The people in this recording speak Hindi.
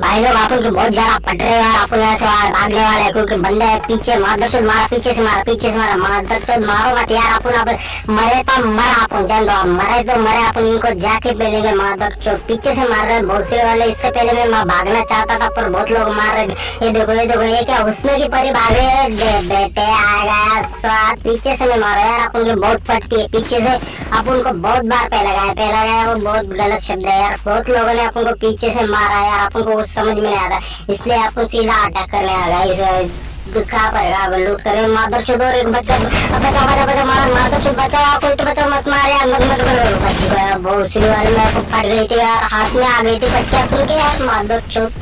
भाई लोग, आप उनके बहुत ज़्यादा पट रहे हैं आप यहाँ से बाहर भागने वाले हैं क्योंकि बंदे है, पीछे मादरचोद मारा, पीछे से मारा, पीछे से मारा। मादरचोद मारो मत यार। अपन अब मरे तो मरा अपन जान दो। आप मरे तो मरे अपन इनको जाके पेलेंगे मादरचोद पीछे से मार रहे हैं, बहुत से वाले। इससे पहले मैं मैं भागना चाहता था, पर बहुत लोग मार रहे ये देखो ये देखो, ये क्या हुस्न की परी भागे बेटे आ गया स्वाद पीछे से मैं मारो यार अपन की बहुत पटती है। पीछे से अपन उनको बहुत बार पहला गया पहला गया वो बहुत गलत शब्द है यार। बहुत लोगों ने अपन को पीछे से मारा यार अपन को कुछ समझ में नहीं आता। इसलिए अपन सीधा अटैक करने आ गया पड़ेगा अब लूट करे मादर चुद एक बच्चा बचाओ बचाओ बचाओ मार चुद बचाओ कोई तो बचाओ मत मार यार, मत मत करो। बहुत वाली को फट गई थी यार, हाथ में आ गई थी बच के अपन के यार मादर चुद